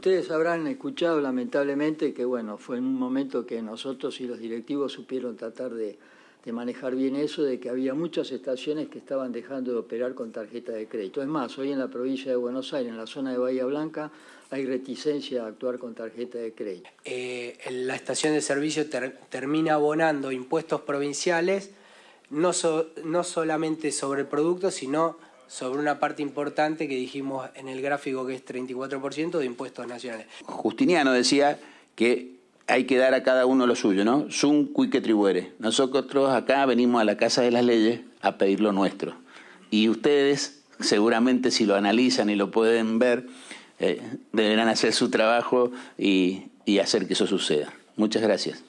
Ustedes habrán escuchado lamentablemente que bueno, fue en un momento que nosotros y los directivos supieron tratar de, manejar bien eso, de que había muchas estaciones que estaban dejando de operar con tarjeta de crédito. Es más, hoy en la provincia de Buenos Aires, en la zona de Bahía Blanca, hay reticencia a actuar con tarjeta de crédito. Eh, la estación de servicio termina abonando impuestos provinciales, no, no solamente sobre el producto, sino sobre una parte importante que dijimos en el gráfico que es 34% de impuestos nacionales. Justiniano decía que hay que dar a cada uno lo suyo, ¿no? Sum cuique tribuere. Nosotros acá venimos a la Casa de las Leyes a pedir lo nuestro. Y ustedes, seguramente si lo analizan y lo pueden ver, eh, deberán hacer su trabajo y hacer que eso suceda. Muchas gracias.